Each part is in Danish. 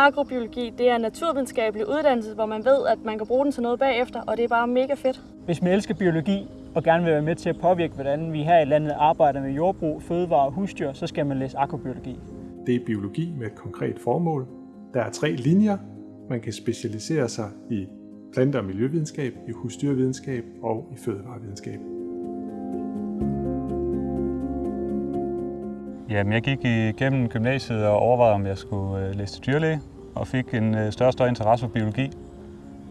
Agrobiologi det er en naturvidenskabelig uddannelse, hvor man ved, at man kan bruge den til noget bagefter, og det er bare mega fedt. Hvis man elsker biologi og gerne vil være med til at påvirke, hvordan vi her i landet arbejder med jordbrug, fødevare og husdyr, så skal man læse agrobiologi. Det er biologi med et konkret formål. Der er tre linjer. Man kan specialisere sig i plante- og miljøvidenskab, i husdyrvidenskab og i fødevarevidenskab. Jamen, jeg gik igennem gymnasiet og overvejede, om jeg skulle øh, læse til dyrlæge, og fik en øh, større og større interesse for biologi.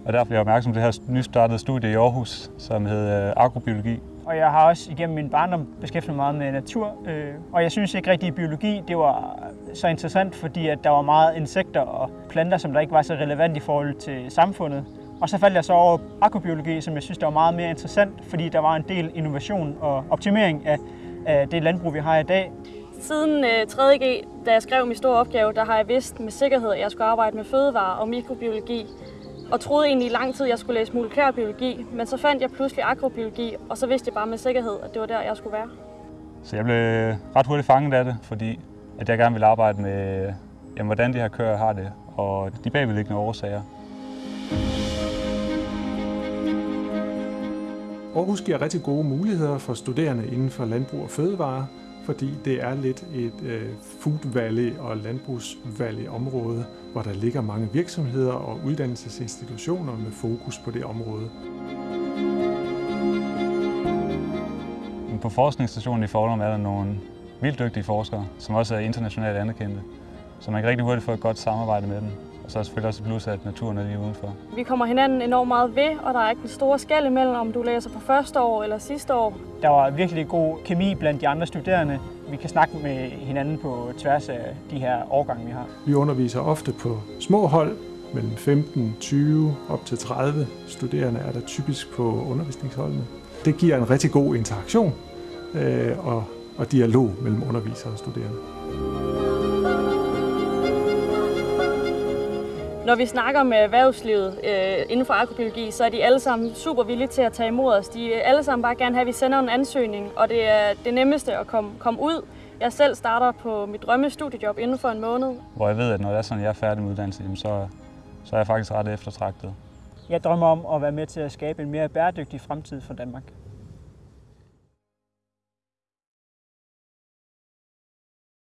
Og derfor blev jeg opmærksom på det her nystartede studie i Aarhus, som hedder øh, agrobiologi. Og jeg har også igennem min barndom beskæftiget mig meget med natur, og jeg synes ikke rigtig, at biologi det var så interessant, fordi at der var meget insekter og planter, som der ikke var så relevant i forhold til samfundet. Og så faldt jeg så over agrobiologi, som jeg synes, der var meget mere interessant, fordi der var en del innovation og optimering af, af det landbrug, vi har i dag. Siden øh, 3.G, da jeg skrev min store opgave, der har jeg vidst med sikkerhed, at jeg skulle arbejde med fødevare og mikrobiologi. Og troede egentlig i lang tid, at jeg skulle læse molekylærbiologi, men så fandt jeg pludselig agrobiologi, og så vidste jeg bare med sikkerhed, at det var der, jeg skulle være. Så jeg blev ret hurtigt fanget af det, fordi at jeg gerne ville arbejde med, jamen, hvordan de her køer har det, og de bagvedliggende årsager. Aarhus giver rigtig gode muligheder for studerende inden for landbrug og fødevare, fordi det er lidt et øh, food valley og landbrugs valley område, hvor der ligger mange virksomheder og uddannelsesinstitutioner med fokus på det område. På forskningsstationen i Forlum er der nogle vildt dygtige forskere, som også er internationalt anerkendte. Så man kan rigtig hurtigt få et godt samarbejde med dem. Og så er selvfølgelig også et plus, at naturen er lige udenfor. Vi kommer hinanden enormt meget ved, og der er ikke en stor skæld imellem, om du læser på første år eller sidste år. Der var virkelig god kemi blandt de andre studerende. Vi kan snakke med hinanden på tværs af de her årgange, vi har. Vi underviser ofte på små hold, mellem 15, 20 op til 30 studerende er der typisk på undervisningsholdene. Det giver en rigtig god interaktion øh, og, og dialog mellem undervisere og studerende. Når vi snakker med erhvervslivet øh, inden for agrobiologi, så er de alle sammen super villige til at tage imod os. De er alle sammen bare gerne have, at vi sender en ansøgning, og det er det nemmeste at komme, komme ud. Jeg selv starter på mit drømmestudiejob inden for en måned. Hvor jeg ved, at når det er sådan, jeg er færdig med uddannelse, så, så er jeg faktisk ret eftertragtet. Jeg drømmer om at være med til at skabe en mere bæredygtig fremtid for Danmark.